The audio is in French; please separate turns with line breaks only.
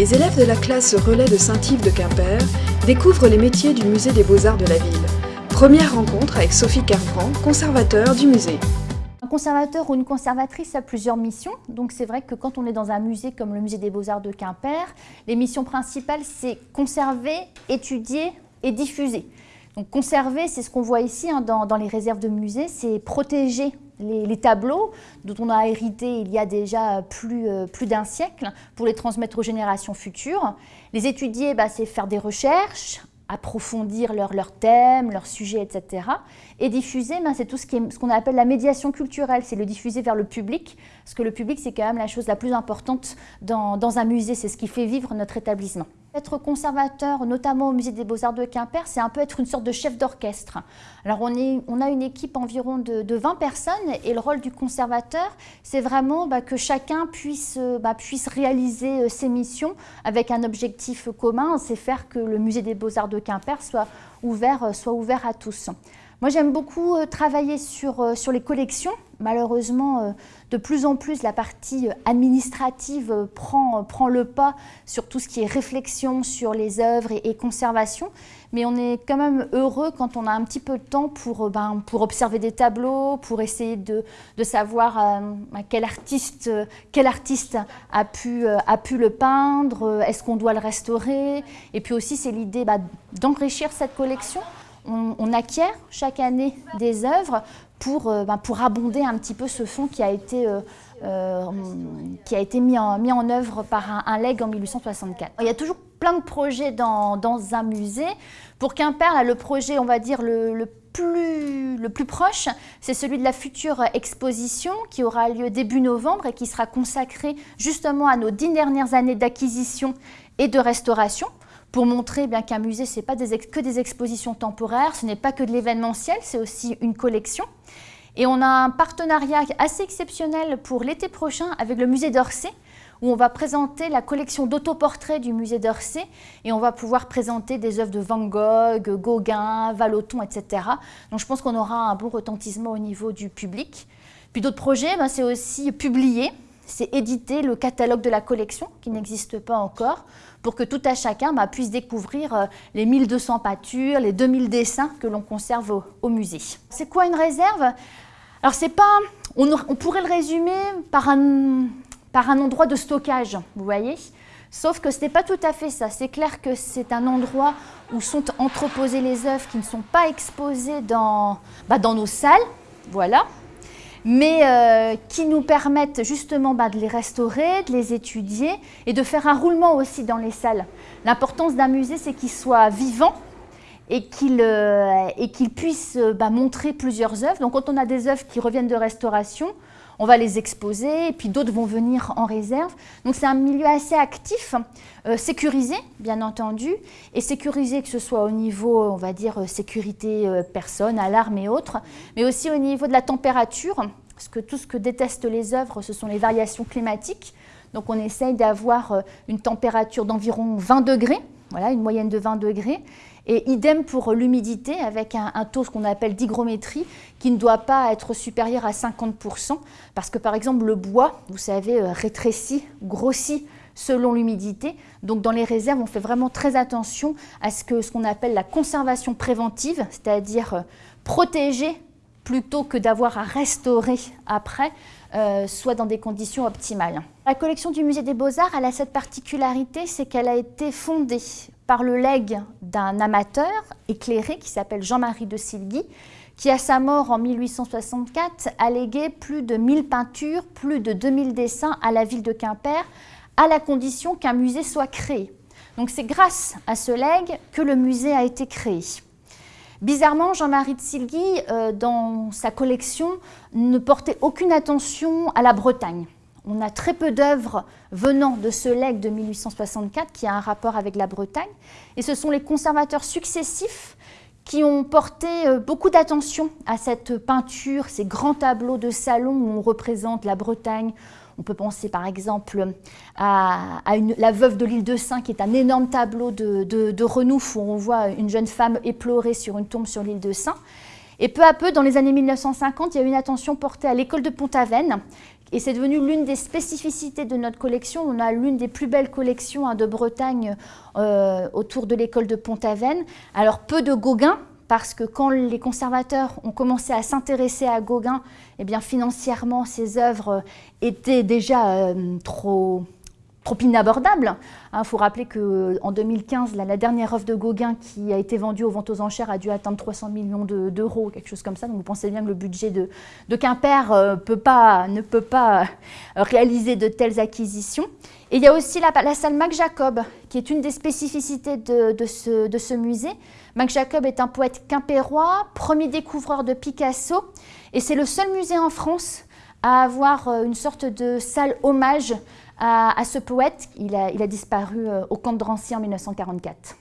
les élèves de la classe relais de Saint-Yves de Quimper découvrent les métiers du musée des beaux-arts de la ville. Première rencontre avec Sophie Carbrand, conservateur du musée.
Un conservateur ou une conservatrice a plusieurs missions. Donc c'est vrai que quand on est dans un musée comme le musée des beaux-arts de Quimper, les missions principales c'est conserver, étudier et diffuser. Donc conserver, c'est ce qu'on voit ici hein, dans, les réserves de musée, c'est protéger les, tableaux dont on a hérité il y a déjà plus, euh, plus d'un siècle pour les transmettre aux générations futures. Les étudier, bah, c'est faire des recherches, approfondir leur, leur thème, leur sujet, etc. Et diffuser, ben, c'est tout ce qu'on appelle la médiation culturelle, c'est le diffuser vers le public, parce que le public, c'est quand même la chose la plus importante dans un musée, c'est ce qui fait vivre notre établissement. Être conservateur, notamment au Musée des Beaux-Arts de Quimper, c'est un peu être une sorte de chef d'orchestre. Alors on, a une équipe environ de, de, 20 personnes et le rôle du conservateur, c'est vraiment bah, que chacun puisse, bah, puisse réaliser euh, ses missions avec un objectif commun, c'est faire que le Musée des Beaux-Arts de Quimper soit ouvert, euh, soit ouvert à tous. Moi, j'aime beaucoup euh, travailler sur, euh, sur les collections. Malheureusement, euh, de plus en plus, la partie administrative prend, prend le pas sur tout ce qui est réflexion sur les œuvres et, conservation. Mais on est quand même heureux quand on a un petit peu de temps pour, ben, pour observer des tableaux, pour essayer de, de savoir quel, artiste, quel artiste a pu, a pu le peindre, est-ce qu'on doit le restaurer? Et puis aussi, c'est l'idée bah, d'enrichir cette collection on, acquiert chaque année des œuvres pour, euh, ben, pour abonder un petit peu ce fonds qui a été, euh, euh, qui a été mis, en, en œuvre par un, leg en 1864. Il y a toujours plein de projets dans, un musée. Pour Quimper, le projet, on va dire, le, plus, le plus proche, c'est celui de la future exposition qui aura lieu début novembre et qui sera consacrée justement à nos dix dernières années d'acquisition et de restauration pour montrer bien qu'un musée, ce n'est pas que des expositions temporaires, ce n'est pas que de l'événementiel, c'est aussi une collection. Et on a un partenariat assez exceptionnel pour l'été prochain avec le musée d'Orsay, où on va présenter la collection d'autoportraits du musée d'Orsay et on va pouvoir présenter des œuvres de Van Gogh, Gauguin, Vallotton, etc. Donc je pense qu'on aura un bon retentissement au niveau du public. Puis d'autres projets, ben, c'est aussi publier c'est éditer le catalogue de la collection, qui n'existe pas encore, pour que tout à chacun bah, puisse découvrir euh, les 1200 peintures, les 2000 dessins que l'on conserve au, musée. C'est quoi une réserve? Alors c'est pas, on, pourrait le résumer par un, endroit de stockage, vous voyez? Sauf que ce n'est pas tout à fait ça. C'est clair que c'est un endroit où sont entreposées les œuvres qui ne sont pas exposées dans, bah, dans nos salles, voilà, mais euh, qui nous permettent justement bah, de les restaurer, de les étudier et de faire un roulement aussi dans les salles. L'importance d'un musée, c'est qu'il soit vivant et qu'il euh, puisse bah, montrer plusieurs œuvres. Donc quand on a des œuvres qui reviennent de restauration, on va les exposer, et puis d'autres vont venir en réserve. Donc c'est un milieu assez actif, euh, sécurisé bien entendu, et sécurisé que ce soit au niveau, on va dire, sécurité euh, personne, alarme et autres, mais aussi au niveau de la température, parce que tout ce que détestent les œuvres, ce sont les variations climatiques. Donc on essaye d'avoir euh, une température d'environ 20 degrés, voilà, une moyenne de 20 degrés, et idem pour l'humidité avec un, taux qu'on appelle d'hygrométrie qui ne doit pas être supérieur à 50% parce que par exemple le bois, vous savez, euh, rétrécit, grossit selon l'humidité. Donc dans les réserves, on fait vraiment très attention à ce que ce qu'on appelle la conservation préventive, c'est-à-dire euh, protéger plutôt que d'avoir à restaurer après, euh, soit dans des conditions optimales. La collection du Musée des Beaux-Arts, elle a cette particularité, c'est qu'elle a été fondée par le legs d'un amateur éclairé qui s'appelle Jean-Marie de Silgui, qui à sa mort en 1864 a légué plus de 1000 peintures, plus de 2000 dessins à la ville de Quimper, à la condition qu'un musée soit créé. Donc c'est grâce à ce legs que le musée a été créé. Bizarrement, Jean-Marie de Silgui, euh, dans sa collection, ne portait aucune attention à la Bretagne. On a très peu d'œuvres venant de ce legs de 1864 qui a un rapport avec la Bretagne. Et ce sont les conservateurs successifs qui ont porté euh, beaucoup d'attention à cette peinture, ces grands tableaux de salon où on représente la Bretagne. On peut penser par exemple à, La Veuve de l'île de Saint, qui est un énorme tableau de, de Renouf où on voit une jeune femme éplorée sur une tombe sur l'île de Saint. Et peu à peu, dans les années 1950, il y a eu une attention portée à l'école de Pont-Aven, Et c'est devenu l'une des spécificités de notre collection. On a l'une des plus belles collections hein, de Bretagne euh, autour de l'école de Pont-Aven. Alors peu de Gauguin, parce que quand les conservateurs ont commencé à s'intéresser à Gauguin, eh bien financièrement, ses œuvres étaient déjà euh, trop trop inabordable. Il hein, faut rappeler qu'en 2015, la, dernière œuvre de Gauguin qui a été vendue aux ventes aux enchères a dû atteindre 300 millions d'euros, quelque chose comme ça. Donc vous pensez bien que le budget de, Quimper euh, ne peut pas euh, réaliser de telles acquisitions. Et il y a aussi la, salle Mac Jacob, qui est une des spécificités de ce musée. Mac Jacob est un poète quimpérois, premier découvreur de Picasso, et c'est le seul musée en France à avoir euh, une sorte de salle hommage à, ce poète. Il a, il a disparu euh, au camp de Drancy en 1944.